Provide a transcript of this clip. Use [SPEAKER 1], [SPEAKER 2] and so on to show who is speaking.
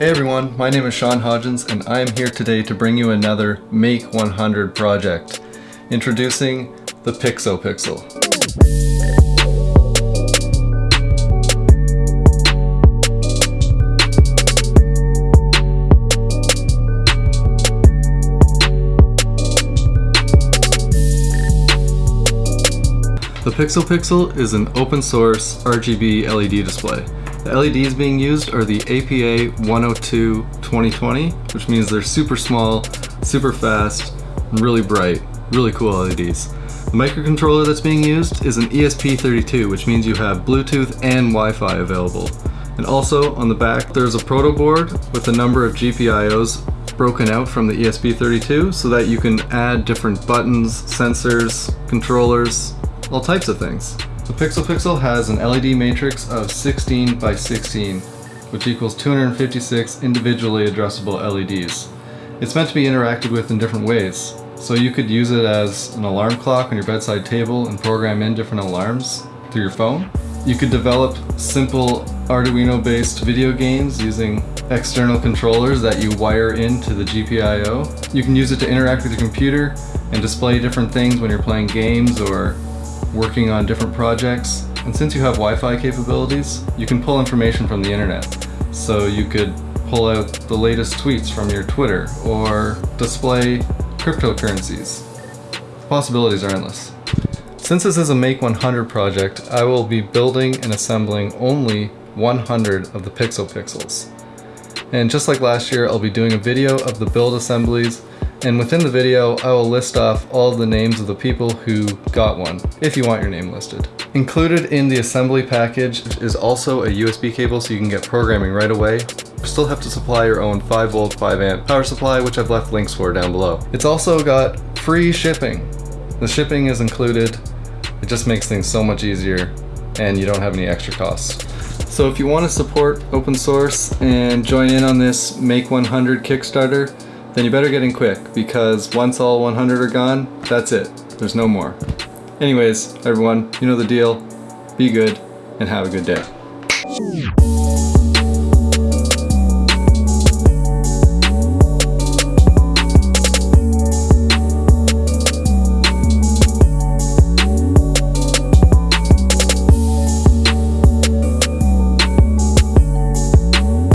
[SPEAKER 1] Hey everyone, my name is Sean Hodgins and I am here today to bring you another Make 100 project. Introducing the Pixo Pixel. The Pixo Pixel is an open source RGB LED display. The LEDs being used are the APA 102 2020, which means they're super small, super fast, and really bright. Really cool LEDs. The microcontroller that's being used is an ESP32, which means you have Bluetooth and Wi-Fi available. And also on the back there's a proto board with a number of GPIOs broken out from the ESP32 so that you can add different buttons, sensors, controllers, all types of things. The Pixel Pixel has an LED matrix of 16 by 16, which equals 256 individually addressable LEDs. It's meant to be interacted with in different ways, so you could use it as an alarm clock on your bedside table and program in different alarms through your phone. You could develop simple Arduino-based video games using external controllers that you wire into the GPIO. You can use it to interact with your computer and display different things when you're playing games or working on different projects. And since you have Wi-Fi capabilities, you can pull information from the internet. So you could pull out the latest tweets from your Twitter or display cryptocurrencies. The possibilities are endless. Since this is a Make 100 project, I will be building and assembling only 100 of the Pixel Pixels. And just like last year, I'll be doing a video of the build assemblies and within the video, I will list off all of the names of the people who got one, if you want your name listed. Included in the assembly package is also a USB cable so you can get programming right away. You still have to supply your own 5 volt 5 amp power supply which I've left links for down below. It's also got free shipping. The shipping is included. It just makes things so much easier and you don't have any extra costs. So if you want to support open source and join in on this Make 100 Kickstarter, then you better get in quick because once all 100 are gone, that's it. There's no more. Anyways, everyone, you know the deal. Be good and have a good day.